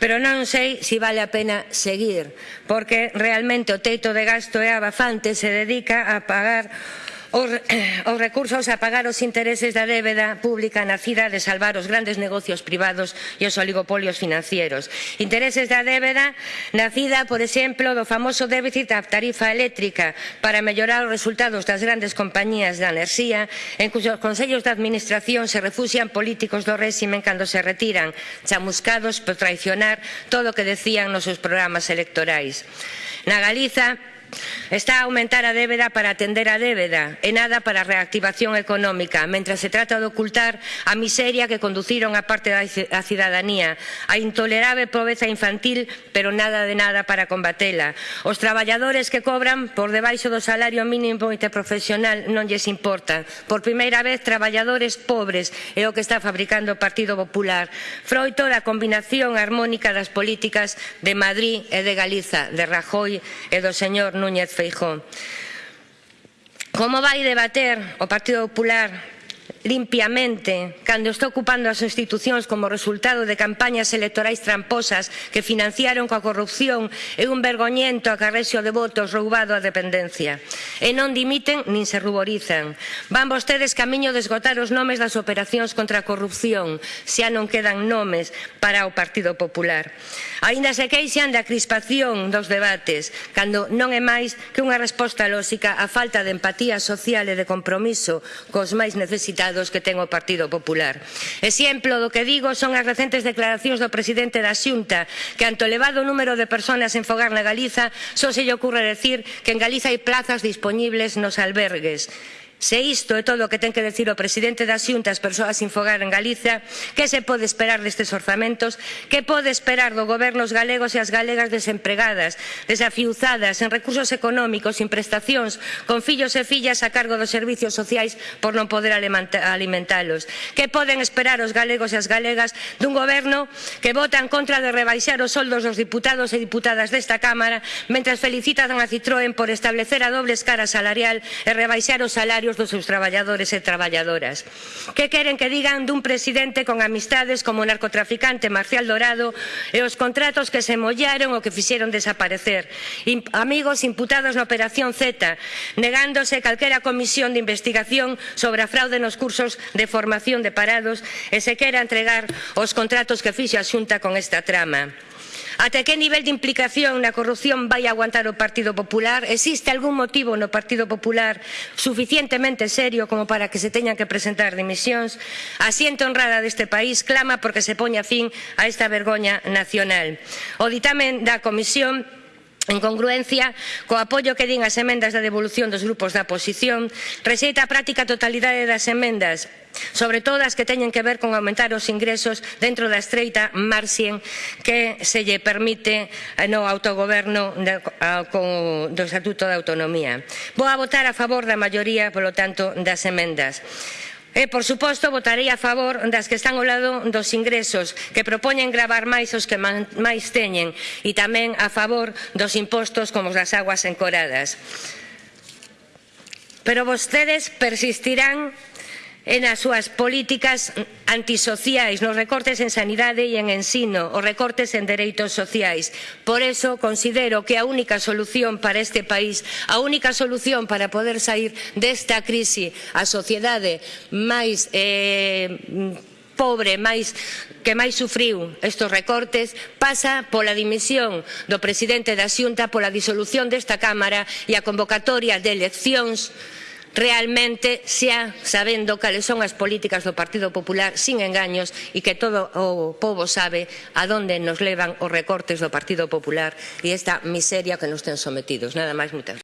Pero non sei se vale a pena seguir, porque realmente o teito de gasto é abafante, se dedica a pagar Os, os recursos a pagar os intereses da débeda pública nacida de salvar os grandes negocios privados e os oligopolios financieros. Intereses da débeda nacida, por exemplo, do famoso déficit da tarifa eléctrica para mellorar os resultados das grandes compañías da enerxía en cuxos consellos de administración se refuxian políticos do réximen cando se retiran, chamuscados por traicionar todo o que decían nos seus programas electorais. Na Galiza, Está a aumentar a débeda para atender a débeda e nada para a reactivación económica, mentras se trata de ocultar a miseria que conduciron a parte da cidadanía, a intolerable pobreza infantil, pero nada de nada para combatela. Os traballadores que cobran por debaixo do salario mínimo interprofesional non lles importa. Por primeira vez, traballadores pobres é o que está fabricando o Partido Popular. Froito da combinación harmónica das políticas de Madrid e de Galiza, de Rajoy e do señor Núñez Feijóo. Como vai debater o Partido Popular limpiamente cando está ocupando as institucións como resultado de campañas electorais tramposas que financiaron coa corrupción e un vergoñento acarrexo de votos roubado á dependencia. E non dimiten nin se ruborizan. Van vostedes camiño de esgotar os nomes das operacións contra a corrupción, xa non quedan nomes para o Partido Popular. Aínda se queixan da crispación dos debates, cando non é máis que unha resposta lóxica á falta de empatía social e de compromiso cos máis necesitados delicados que ten o Partido Popular. Exemplo do que digo son as recentes declaracións do presidente da Xunta que ante o elevado número de persoas en fogar na Galiza só se lle ocurre decir que en Galiza hai plazas disponibles nos albergues. Se isto é todo o que ten que decir o presidente da Xunta ás persoas sin fogar en Galicia, que se pode esperar destes orzamentos, que pode esperar do goberno os galegos e as galegas desempregadas, desafiuzadas en recursos económicos, sin prestacións, con fillos e fillas a cargo dos servicios sociais por non poder alimentalos. Que poden esperar os galegos e as galegas dun goberno que vota en contra de rebaixar os soldos dos diputados e diputadas desta Cámara, mentras felicitan a Citroën por establecer a doble escara salarial e rebaixar os salarios salarios dos seus traballadores e traballadoras. Que queren que digan dun presidente con amistades como o narcotraficante Marcial Dorado e os contratos que se mollaron o que fixeron desaparecer. Amigos imputados na Operación Z, negándose calquera comisión de investigación sobre a fraude nos cursos de formación de parados e se quera entregar os contratos que fixe a Xunta con esta trama. Ata que nivel de implicación na corrupción vai aguantar o Partido Popular? Existe algún motivo no Partido Popular suficientemente serio como para que se teñan que presentar dimisións? A xente honrada deste país clama porque se poña fin a esta vergoña nacional. O ditamen da Comisión En congruencia co apoio que din as emendas da devolución dos grupos da oposición, rexeita a práctica totalidade das emendas, sobre todo as que teñen que ver con aumentar os ingresos dentro da estreita marxen que se lle permite eh, no autogoberno do Estatuto de Autonomía. Vou a votar a favor da maioría, polo tanto, das emendas. E, por suposto, votarei a favor das que están ao lado dos ingresos, que propoñen gravar máis os que máis teñen, e tamén a favor dos impostos como das aguas encoradas. Pero vostedes persistirán e nas súas políticas antisociais, nos recortes en sanidade e en ensino, os recortes en dereitos sociais. Por eso considero que a única solución para este país, a única solución para poder sair desta crise, a sociedade máis eh, pobre máis que máis sufriu estes recortes pasa pola dimisión do presidente da Xunta, pola disolución desta Cámara e a convocatoria de eleccións realmente xa sabendo cales son as políticas do Partido Popular sin engaños e que todo o povo sabe a donde nos levan os recortes do Partido Popular e esta miseria que nos ten sometidos. Nada máis, moitas